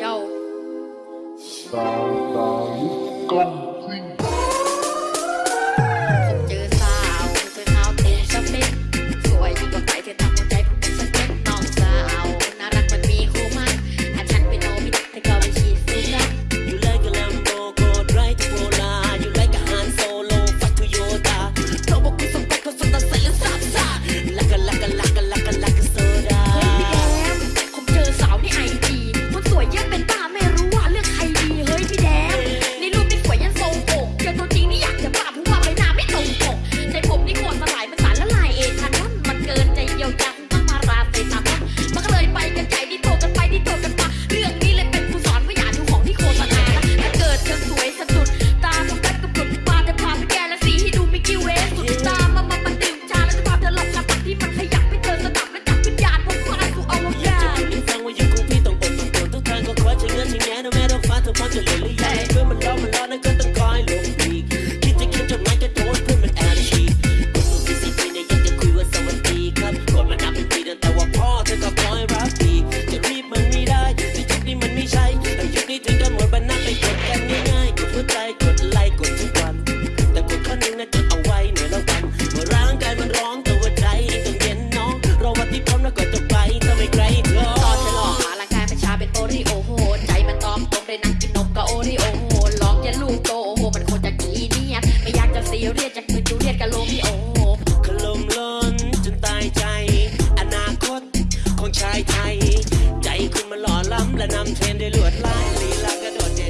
nhau. Tà tà công sinh I don't nghe đâu phá thôi quan cho lời รีเรียกจากมือจูเรียกกะโลมิโอขลมล้นจนตายใจ อนาคตของชายไทย ใจคุณมันหล่อล้ำและนำเทรนด้วยลวดลายลีลากระโดดเด่น